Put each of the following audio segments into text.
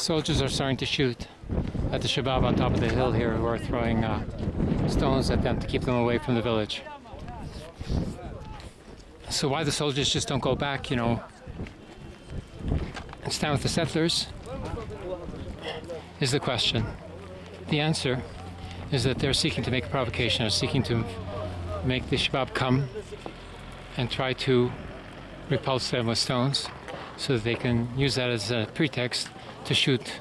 Soldiers are starting to shoot at the Shabab on top of the hill here who are throwing uh, stones at them to keep them away from the village. So why the soldiers just don't go back, you know, and stand with the settlers is the question. The answer is that they're seeking to make a provocation, are seeking to make the Shabab come and try to repulse them with stones so that they can use that as a pretext to shoot,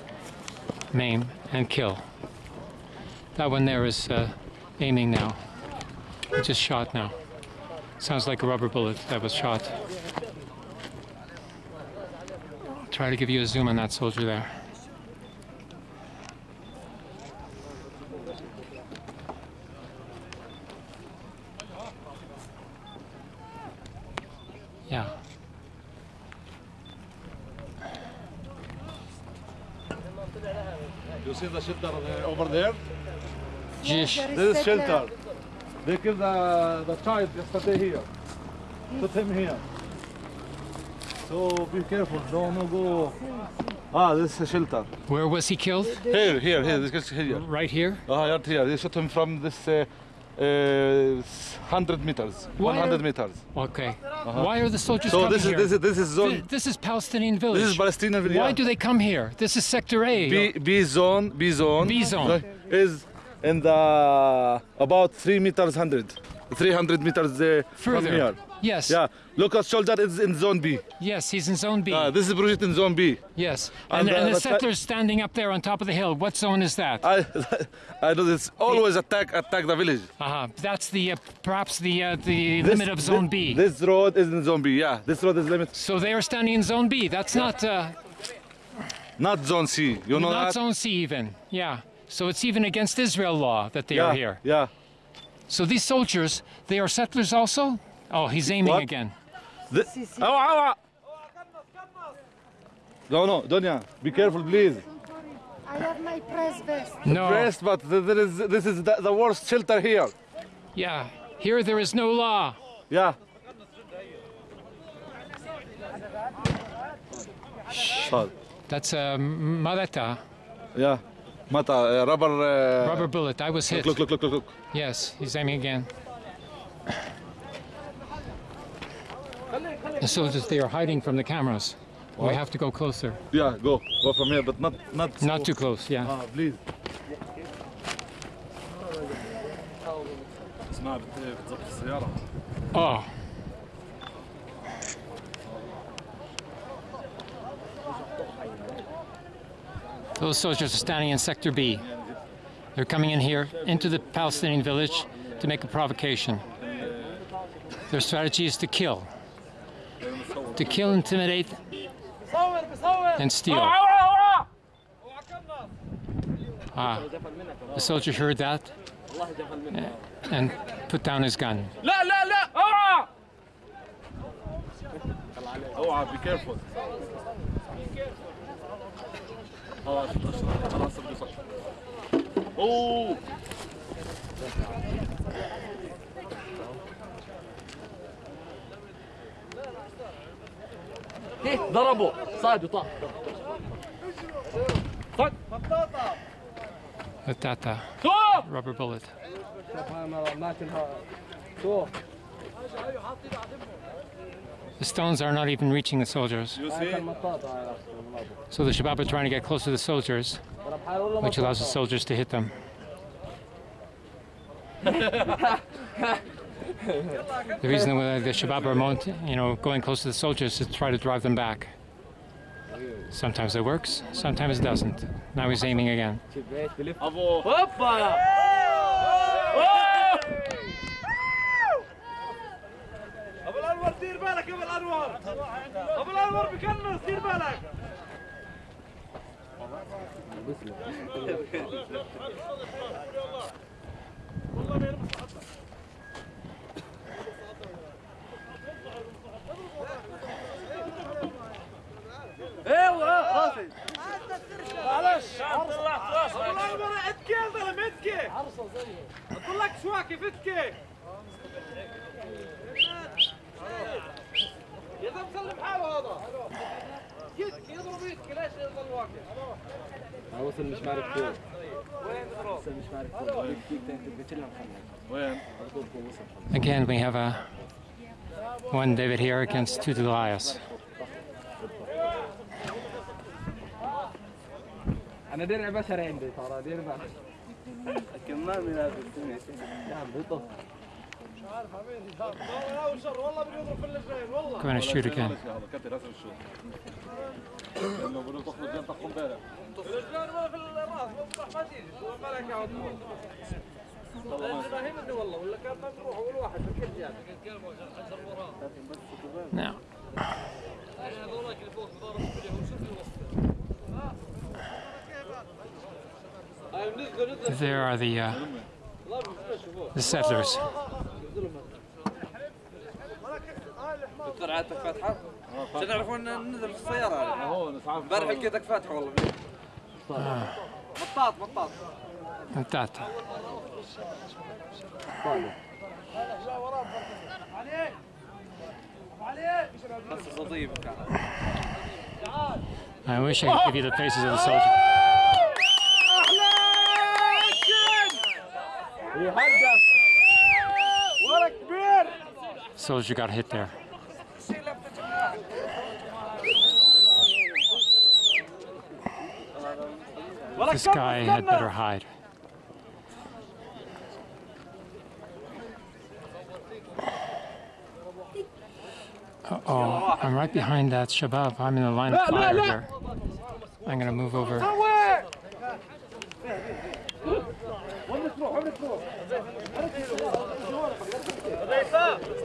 maim, and kill. That one there is uh, aiming now. He just shot now. Sounds like a rubber bullet that was shot. I'll Try to give you a zoom on that soldier there. Yeah. You see the shelter uh, over there? Jish. This is shelter. They killed the, the child yesterday here. Put him here. So be careful, don't no go. Ah, this is a shelter. Where was he killed? Here, here, here, this is here. Right here? Ah, right here. They shot him from this uh, uh, 100 meters, Why 100 are- meters. Okay. Why are the soldiers So coming this is here? this is this is Th- this is Palestinian village. This is Palestinian village. Why do they come here? This is Sector A. B, B zone, B zone. B zone. Is in the about three meters hundred, 300 meters uh, from Further. here. Yes. Yeah, Lucas soldier is in zone B. Yes, he's in Zone B. Uh, this is project in zone B. yes. and, And, and uh, the the settlers standing up there on top of the hill. What zone is that? I I know this always attack attack the village. Uh-huh. That's the uh, perhaps the uh, the This- limit of Zone thi- B. This road is in zone B. Yeah, this road is limit, so they are standing in Zone B. That's not uh, not zone C. You know not that? Zone C even. Yeah. So it's even against Israel law that they yeah, are here. Yeah. So these soldiers, they are settlers also? Oh, he's aiming What? again. The, Awa, awa. No, no, Donya, be careful, please. I have my press vest. No. Rest, but th- there is this is the, the worst shelter here. Yeah. Here there is no law. Yeah. Shot. That's a Maleta Yeah. Mata, uh, rubber. Uh, rubber bullet. I was hit. Look, look, look, look, look. Yes, he's aiming again. The soldiers, they are hiding from the cameras. What? We have to go closer. Yeah, go. Go from here, but not... Not, not too close, yeah. Ah, please. Uh, oh. Those soldiers are standing in Sector B. They're coming in here into the Palestinian village to make a provocation. Their strategy is to kill to kill, intimidate, and steal. Ah, the soldier heard that eh, and put down his gun. Oh, ah, be careful. Oh, خلاص اوه ضربه صاد وطاح With that uh, rubber bullet. The stones are not even reaching the soldiers. you see So the Shabab are trying to get close to the soldiers, which allows the soldiers to hit them. the reason why the Shabab are mount, you know, going close to the soldiers is to try to drive them back. Sometimes it works, sometimes it doesn't. Now he's aiming again. كيف اتكي يا زلمه سلم حاله هذا وصل مش عارف فين وصل مش عارف فين ديك ديك انت بتكلم محمد وين؟ وصل Again, we have a one David here against two Goliaths. انا درع بشري عندي ترى درع كمان لكن ما منافس يا عم مش عارف عمين دور اول وشر والله بنضرب في الرجلين والله كمان 20 كان كابتن اسف الشوط لأنه بده تخرج جنطه امبارح في الرجلين ولا في الراس ما تيجي مالك يا نعم. There are the, uh, the settlers. Uh. I wish I could give you the faces of the soldiers. يهدف ورا كبير Soldier got hit there. This guy had better hide. Uh-oh, I'm right behind that Shabab. I'm in the line of fire here. I'm gonna move over. 잘했어.